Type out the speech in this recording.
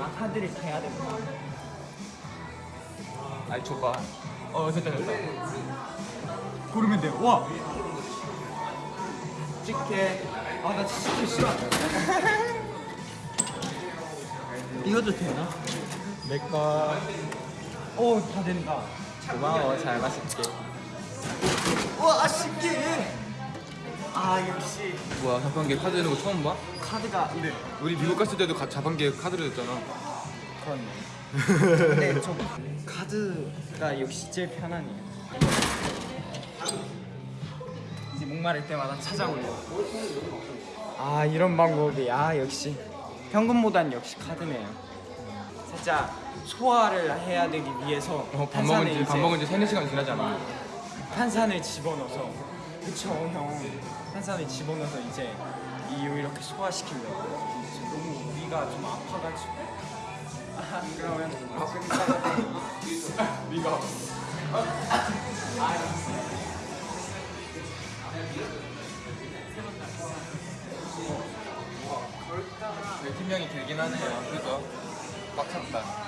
아 카드를 대야 돼. 아이 줘봐 어 됐다 됐다 고르면 돼. 와. 찍게 아나 진짜 싫어. 이것도 되나? 내꺼 오다 된다. 고마워 잘 마실게 와 신기해. 아 역시 뭐야 자판기 카드 되는 거 처음 봐? 카드가 이래. 우리 미국 갔을 때도 가- 자판기에 카드를 줬잖아 그렇네. 근데 저 카드가 역시 제일 편하네요. 이제 목마를 때마다 찾아오려. 아 이런 방법이 아 역시 현금보단 역시 카드네요. 살짝 소화를 해야 되기 위해서 어, 밥 탄산을 먹은 지, 밥 이제 먹은 지 3, 4시간 지나지 않아 탄산을 집어넣어서 그쵸 형. 탄산을 집어넣어서 이제 이 이렇게 소화시키려고. 너무 위가 좀 아파가지고. 아 그러면 위가 팀명이 길긴 하네요. 그죠? 꽉 찼다